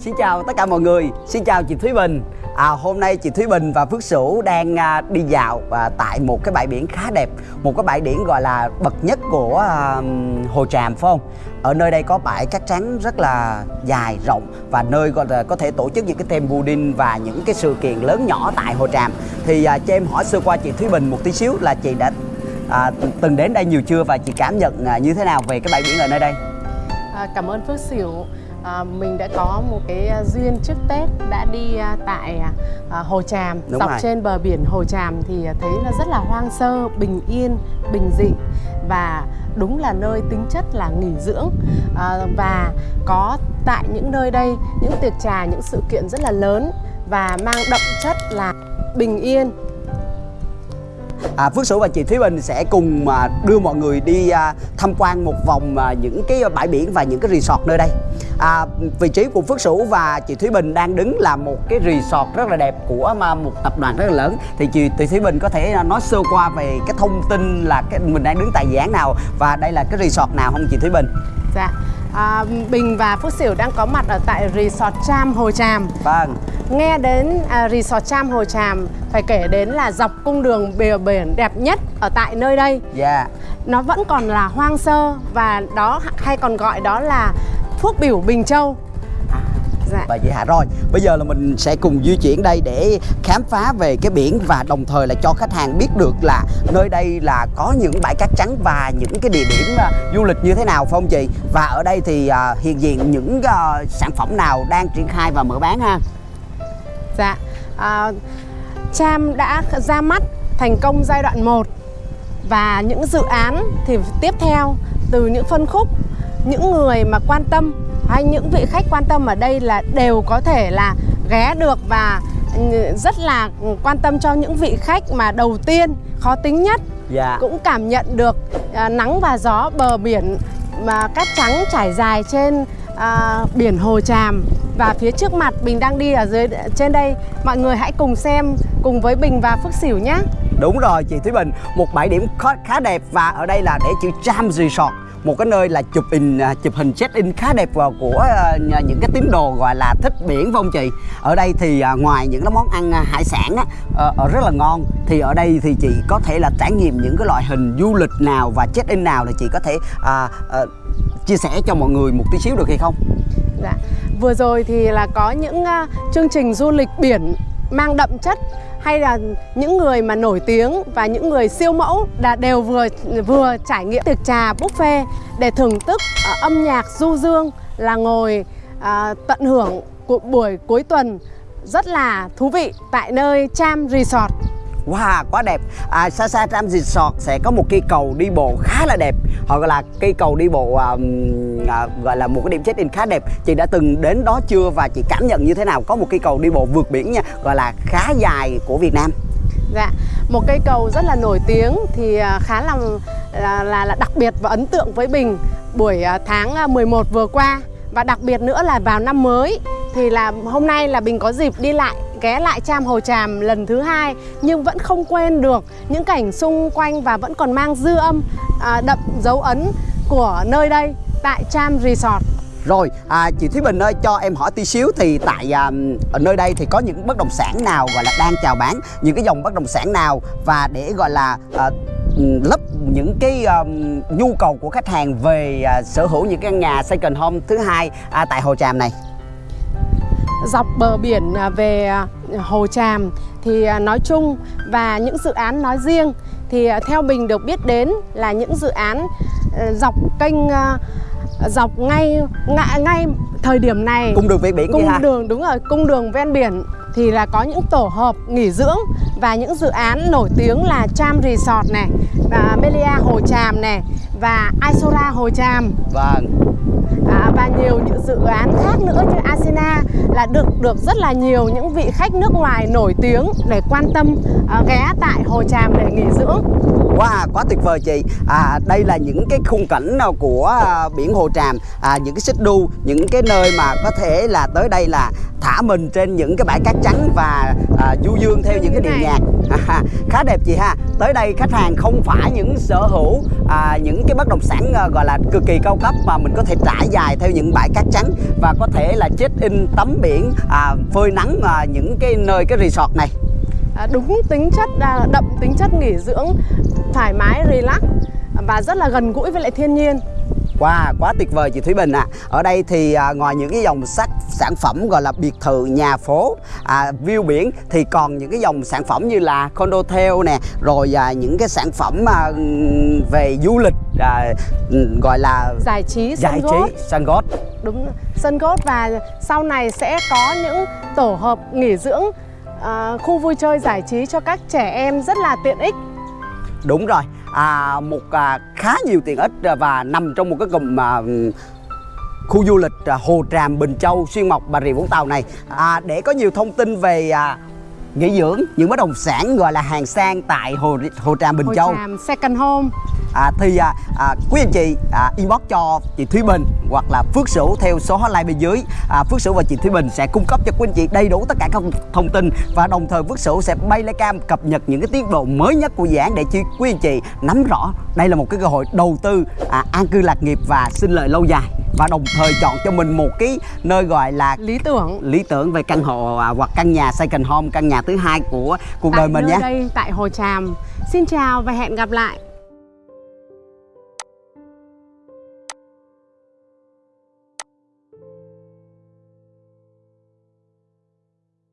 Xin chào tất cả mọi người, xin chào chị Thúy Bình à, Hôm nay chị Thúy Bình và Phước Sửu đang à, đi dạo à, tại một cái bãi biển khá đẹp Một cái bãi biển gọi là bậc nhất của à, Hồ Tràm phải không? Ở nơi đây có bãi cát trắng rất là dài, rộng Và nơi gọi là có thể tổ chức những cái team building và những cái sự kiện lớn nhỏ tại Hồ Tràm Thì à, cho em hỏi sơ qua chị Thúy Bình một tí xíu là chị đã à, từng đến đây nhiều chưa và chị cảm nhận à, như thế nào về cái bãi biển ở nơi đây? À, cảm ơn Phước Sửu à, mình đã có một cái à, duyên trước Tết đã đi à, tại à, Hồ Tràm Đúng dọc rồi. trên bờ biển Hồ Tràm thì thấy nó rất là hoang sơ, bình yên, bình dị và đúng là nơi tính chất là nghỉ dưỡng à, và có tại những nơi đây những tiệc trà, những sự kiện rất là lớn và mang đậm chất là bình yên À, Phước Sửu và chị Thúy Bình sẽ cùng à, đưa mọi người đi à, tham quan một vòng à, những cái bãi biển và những cái resort nơi đây. À, vị trí của Phước Sửu và chị Thúy Bình đang đứng là một cái resort rất là đẹp của mà một tập đoàn rất là lớn. Thì chị, chị Thúy Bình có thể à, nói sơ qua về cái thông tin là cái mình đang đứng tại dự án nào và đây là cái resort nào không chị Thúy Bình? Dạ à, Bình và Phước Sửu đang có mặt ở tại Resort Tram Hồ Tràm Vâng. Nghe đến à, Resort Tram Hồ Tràm phải kể đến là dọc cung đường bờ biển đẹp nhất ở tại nơi đây. Dạ. Nó vẫn còn là hoang sơ và đó hay còn gọi đó là Phước Biểu Bình Châu. Dạ. Và vậy hả rồi Bây giờ là mình sẽ cùng di chuyển đây để khám phá về cái biển Và đồng thời là cho khách hàng biết được là nơi đây là có những bãi cát trắng Và những cái địa điểm à, du lịch như thế nào phải không chị Và ở đây thì à, hiện diện những à, sản phẩm nào đang triển khai và mở bán ha Dạ. À, Tram đã ra mắt thành công giai đoạn 1 và những dự án thì tiếp theo từ những phân khúc những người mà quan tâm hay những vị khách quan tâm ở đây là đều có thể là ghé được và ừ, rất là quan tâm cho những vị khách mà đầu tiên khó tính nhất. Dạ. Cũng cảm nhận được à, nắng và gió bờ biển mà cát trắng trải dài trên à, biển Hồ Tràm và phía trước mặt Bình đang đi ở dưới trên đây. Mọi người hãy cùng xem cùng với Bình và Phước Sửu nhé. Đúng rồi chị Thúy Bình. Một bãi điểm khá, đẹp và ở đây là để chữ Tram Resort. Một cái nơi là chụp in à, chụp hình check in khá đẹp vào của à, những cái tín đồ gọi là thích biển phải không chị? Ở đây thì à, ngoài những cái món ăn hải sản á, ờ, ờ, rất là ngon thì ở đây thì chị có thể là trải nghiệm những cái loại hình du lịch nào và check in nào thì chị có thể à, à, chia sẻ cho mọi người một tí xíu được hay không? Dạ. Vừa rồi thì là có những ờ, chương trình du lịch biển mang đậm chất hay là những người mà nổi tiếng và những người siêu mẫu là đều vừa vừa trải nghiệm tiệc trà buffet để thưởng thức uh, âm nhạc du dương là ngồi uh, tận hưởng cuộc buổi cuối tuần rất là thú vị tại nơi Cham Resort. Wow, quá đẹp. À, Xa xa Tram Resort sẽ có một cây cầu đi bộ khá là đẹp. Họ gọi là cây cầu đi bộ à, à, Gọi là một cái điểm check-in khá đẹp. Chị đã từng đến đó chưa và chị cảm nhận như thế nào? Có một cây cầu đi bộ vượt biển nha Gọi là khá dài của Việt Nam. Dạ, một cây cầu rất là nổi tiếng thì à, khá là là, là, là đặc biệt và ấn tượng với Bình buổi à, tháng à, 11 vừa qua. Và đặc biệt nữa là vào năm mới thì là hôm nay là Bình có dịp đi lại ghé lại Cham Hồ Tràm lần thứ hai nhưng vẫn không quên được những cảnh xung quanh và vẫn còn mang dư âm à, đậm dấu ấn của nơi đây tại Cham Resort. Rồi, à, chị Thúy Bình ơi, cho em hỏi tí xíu Thì tại à, ở nơi đây thì có những bất động sản nào gọi là đang chào bán Những cái dòng bất động sản nào Và để gọi là à, lấp những cái à, nhu cầu của khách hàng về à, sở hữu những căn nhà second home thứ hai à, tại Hồ Tràm này dọc bờ biển à, về à, Hồ Tràm. Thì à, nói chung và những dự án nói riêng thì theo mình được biết đến là những dự án ờ, dọc kênh dọc ngay ngay, ngay thời điểm này. Cung đường ven biển cung đường đúng rồi cung đường ven biển thì là có những tổ hợp nghỉ dưỡng và những dự án nổi tiếng là Cham Resort này và Melia Hồ Tràm này và Isora Hồ Tràm. Vâng. À, và nhiều những dự án khác nữa Asina là được được rất là nhiều những vị khách nước ngoài nổi tiếng để quan tâm à, ghé tại Hồ Tràm để nghỉ dưỡng. Wow, quá tuyệt vời chị. À, Đây là những cái khung cảnh nào của à, biển Hồ Tràm? À, Những cái xích đu, những cái nơi mà có thể là tới đây là thả mình trên những cái bãi cát trắng Và à, du dương theo những cái điệu nhạc. Khá đẹp chị ha. Tới đây khách hàng không phải những sở hữu à, bất động sản à, gọi là cực kỳ cao cấp mà mình có thể trải dài theo những bãi cát trắng và có thể là check in tắm biển à, phơi nắng à, những cái nơi cái resort này À, đúng tính chất à, đậm tính chất nghỉ dưỡng thoải mái relax và rất là gần gũi với lại thiên nhiên Wow, quá tuyệt vời chị Thúy Bình ạ. À. Ở đây thì à, ngoài những cái dòng sắc sản phẩm gọi là biệt thự, nhà phố, à, view biển thì còn những cái dòng sản phẩm như là condotel nè, rồi à, những cái sản phẩm à, về du lịch à, gọi là giải trí giải sân trí gót sân gót. đúng sân gót và sau này sẽ có những tổ hợp nghỉ dưỡng à, khu vui chơi giải trí cho các trẻ em rất là tiện ích. Đúng rồi. À, một à, khá nhiều tiện ích à, và nằm trong một cái cụm à, khu du lịch à, Hồ Tràm Bình Châu Xuyên Mộc Bà Rịa Vũng Tàu này. À, để có nhiều thông tin về à, nghỉ dưỡng những bất động sản gọi là hàng sang tại Hồ Hồ Tràm Bình Hồ Châu. Tràm second home à, thì à, à, quý anh chị à, inbox cho chị Thúy Bình hoặc là Phước Sửu theo số hotline bên dưới. À, Phước Sửu và chị Thúy Bình sẽ cung cấp cho quý anh chị đầy đủ tất cả các thông tin và đồng thời Phước Sửu sẽ bay lấy cam cập nhật những cái tiến độ mới nhất của dự án để chi quý anh chị nắm rõ. Đây là một cái cơ hội đầu tư à, an cư lạc nghiệp và sinh lợi lâu dài và đồng thời chọn cho mình một cái nơi gọi là lý tưởng. Lý tưởng về căn hộ à, hoặc căn nhà second home căn nhà thứ hai của cuộc đời tại mình nơi nhé. đây tại Hồ Tràm. Xin chào và hẹn gặp lại